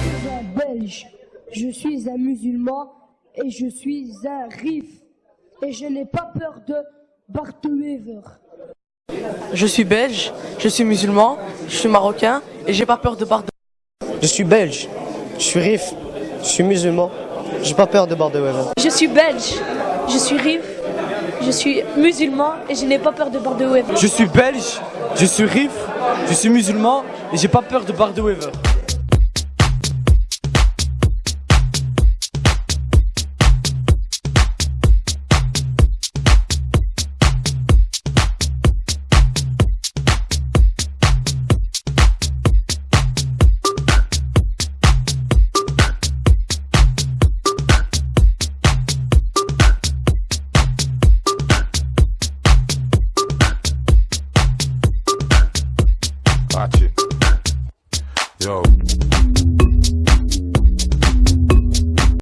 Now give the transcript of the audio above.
suis un Belge, je suis un musulman et je suis un rif. Et je n'ai pas peur de Bartwever. Je suis belge, je suis musulman, je suis marocain et j'ai pas peur de Bardo. Je suis belge, je suis rif, je suis musulman, j'ai pas peur de Bardo-Wever. Je suis belge, je suis rif, je suis musulman et je n'ai pas peur de Bardo-Wever. Je suis belge, je suis rif, je suis musulman et j'ai pas peur de Bardo-Wever. Watch Watch it, Yo.